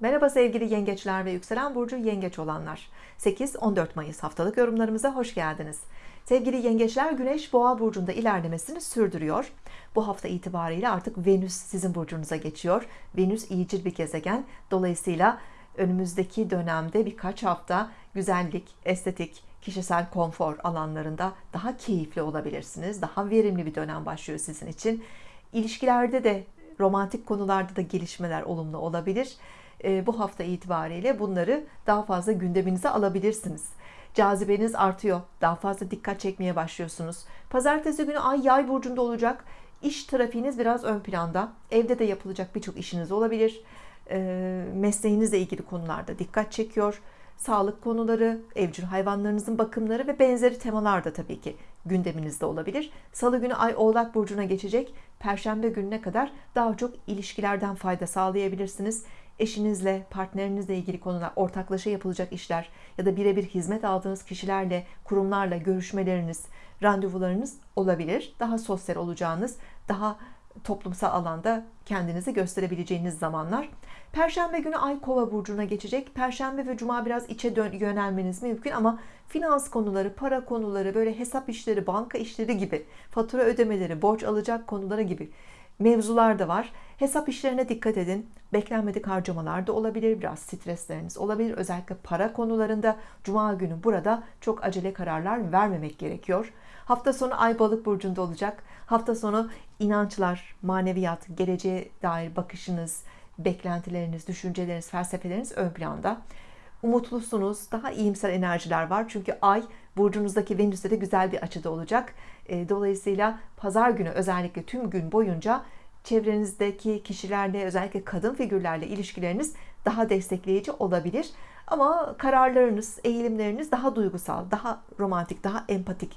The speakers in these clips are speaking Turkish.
Merhaba sevgili yengeçler ve yükselen burcu yengeç olanlar. 8-14 Mayıs haftalık yorumlarımıza hoş geldiniz. Sevgili yengeçler Güneş Boğa burcunda ilerlemesini sürdürüyor. Bu hafta itibariyle artık Venüs sizin burcunuza geçiyor. Venüs iyicil bir gezegen. Dolayısıyla önümüzdeki dönemde birkaç hafta güzellik, estetik, kişisel konfor alanlarında daha keyifli olabilirsiniz. Daha verimli bir dönem başlıyor sizin için. İlişkilerde de romantik konularda da gelişmeler olumlu olabilir. E, bu hafta itibariyle bunları daha fazla gündeminize alabilirsiniz. Cazibeniz artıyor. Daha fazla dikkat çekmeye başlıyorsunuz. Pazartesi günü ay yay burcunda olacak. İş trafiğiniz biraz ön planda. Evde de yapılacak birçok işiniz olabilir. E, mesleğinizle ilgili konularda dikkat çekiyor. Sağlık konuları, evcil hayvanlarınızın bakımları ve benzeri temalar da tabii ki gündeminizde olabilir. Salı günü Ay Oğlak Burcu'na geçecek. Perşembe gününe kadar daha çok ilişkilerden fayda sağlayabilirsiniz eşinizle, partnerinizle ilgili konular, ortaklaşa yapılacak işler ya da birebir hizmet aldığınız kişilerle, kurumlarla görüşmeleriniz, randevularınız olabilir. Daha sosyal olacağınız, daha toplumsal alanda kendinizi gösterebileceğiniz zamanlar. Perşembe günü Ay Kova burcuna geçecek. Perşembe ve Cuma biraz içe dön yönelmeniz mümkün ama finans konuları, para konuları, böyle hesap işleri, banka işleri gibi, fatura ödemeleri, borç alacak konuları gibi mevzular da var. Hesap işlerine dikkat edin. Beklenmedik harcamalar da olabilir. Biraz stresleriniz olabilir. Özellikle para konularında Cuma günü burada çok acele kararlar vermemek gerekiyor. Hafta sonu Ay Balık burcunda olacak. Hafta sonu inançlar, maneviyat, geleceğe dair bakışınız, beklentileriniz, düşünceleriniz, felsefeleriniz ön planda. Umutlusunuz, daha iyimser enerjiler var. Çünkü Ay burcunuzdaki Venüs'te de güzel bir açıda olacak. E, dolayısıyla pazar günü özellikle tüm gün boyunca çevrenizdeki kişilerle özellikle kadın figürlerle ilişkileriniz daha destekleyici olabilir. Ama kararlarınız, eğilimleriniz daha duygusal, daha romantik, daha empatik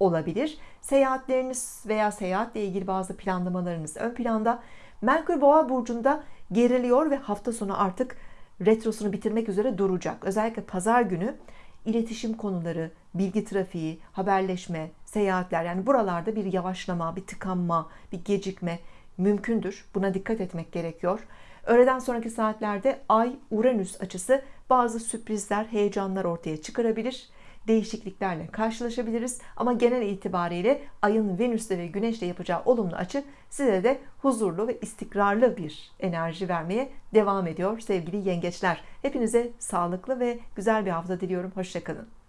olabilir. Seyahatleriniz veya seyahatle ilgili bazı planlamalarınız ön planda. Merkür Boğa burcunda geriliyor ve hafta sonu artık retrosunu bitirmek üzere duracak. Özellikle pazar günü iletişim konuları, bilgi trafiği, haberleşme, seyahatler yani buralarda bir yavaşlama, bir tıkanma, bir gecikme mümkündür. Buna dikkat etmek gerekiyor. Öğleden sonraki saatlerde Ay Uranüs açısı bazı sürprizler, heyecanlar ortaya çıkarabilir. Değişikliklerle karşılaşabiliriz ama genel itibariyle Ay'ın Venüs'te ve Güneş'te yapacağı olumlu açı size de huzurlu ve istikrarlı bir enerji vermeye devam ediyor sevgili yengeçler. Hepinize sağlıklı ve güzel bir hafta diliyorum. Hoşçakalın.